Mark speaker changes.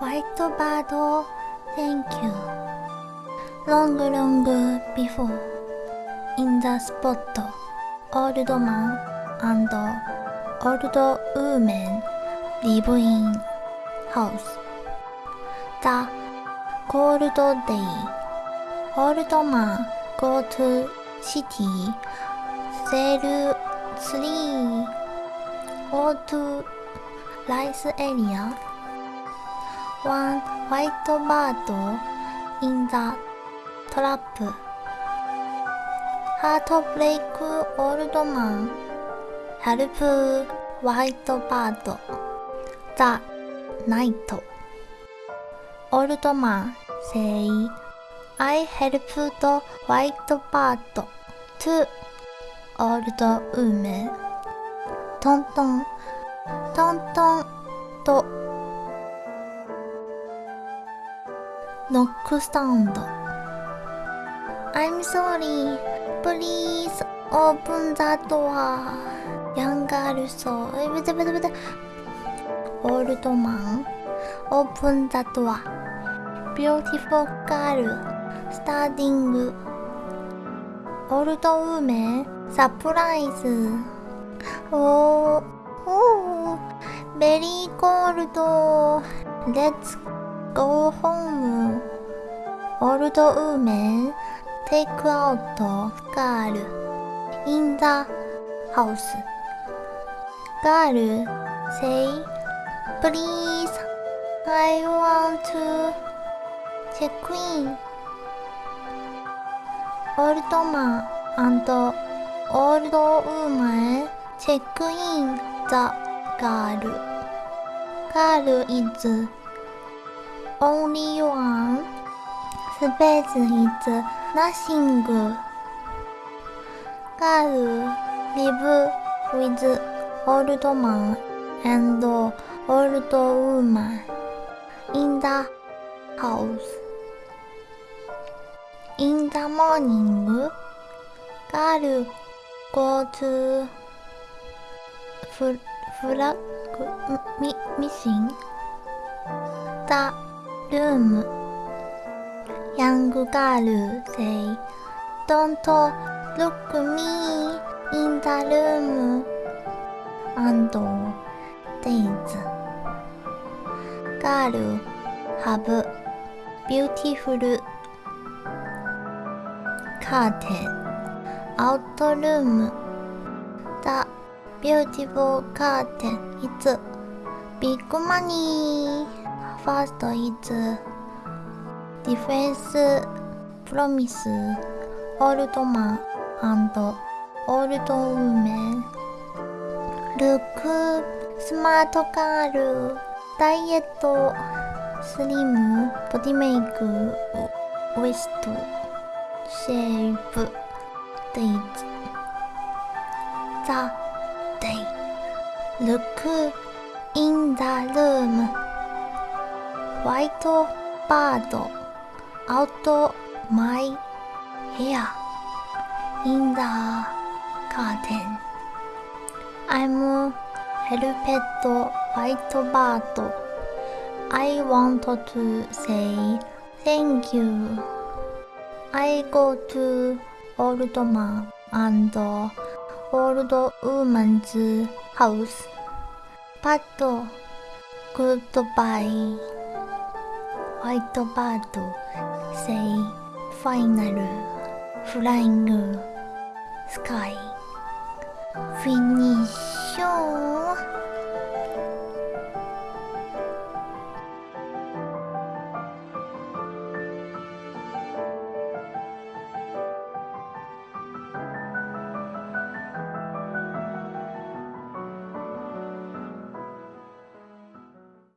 Speaker 1: White bird, thank you. Long, long before, in the spot, old man and old woman live in house. The cold day, old man go to city, sell three Go to rice area. One white bird in the trap. Heartbreak old man help white bird. The night. Old man say, I helped white bird to old woman. トントン、トントンとノックサウンド。I'm sorry, please open the door. Young girl so, え、ぶてぶてぶて。オールドマン、open the door. Beautiful girl, standing. Old women, surprise. Oh, oh, very cold. Let's old women take out girl in the house. Girl say, please,アイワン want to インオールドマンアンドオールドウーメンチェックインザガール。ガールイズ。Only one. Space is nothing. Girl live with old man and old woman in the house. In the morning, girl go to fl flag mi missing the room. Young girl say, Don't look me in the room. And days. Girl have beautiful curtain. Out room. The beautiful curtain is big money. First is defense promise old man and old woman. Look smart girl. Diet slim body make waist shape days. The day. Look in the room. White bird out my hair in the curtain. I'm helped white bird. I want to say thank you. I go to old man and old woman's house. But goodbye. White bird say final flying sky. Finish.